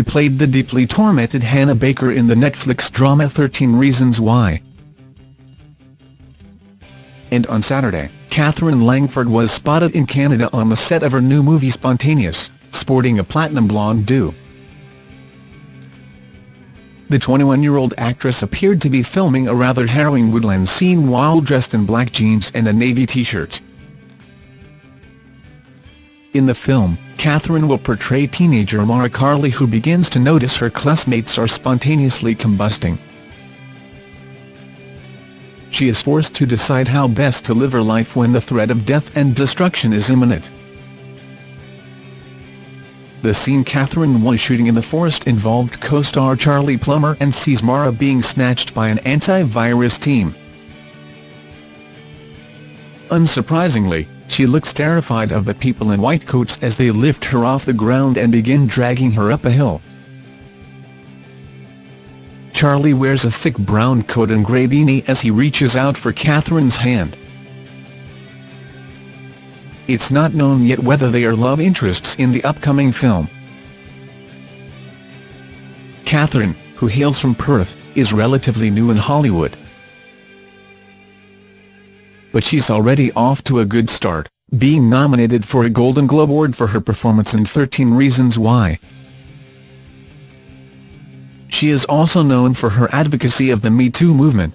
she played the deeply tormented Hannah Baker in the Netflix drama 13 Reasons Why. And on Saturday, Katherine Langford was spotted in Canada on the set of her new movie Spontaneous, sporting a platinum blonde do. The 21-year-old actress appeared to be filming a rather harrowing woodland scene while dressed in black jeans and a navy t-shirt. In the film, Katherine will portray teenager Mara Carley who begins to notice her classmates are spontaneously combusting. She is forced to decide how best to live her life when the threat of death and destruction is imminent. The scene Katherine was shooting in the forest involved co-star Charlie Plummer and sees Mara being snatched by an anti-virus team. Unsurprisingly, she looks terrified of the people in white coats as they lift her off the ground and begin dragging her up a hill. Charlie wears a thick brown coat and grey beanie as he reaches out for Katherine's hand. It's not known yet whether they are love interests in the upcoming film. Katherine, who hails from Perth, is relatively new in Hollywood. But she's already off to a good start, being nominated for a Golden Globe Award for her performance in 13 Reasons Why. She is also known for her advocacy of the Me Too movement,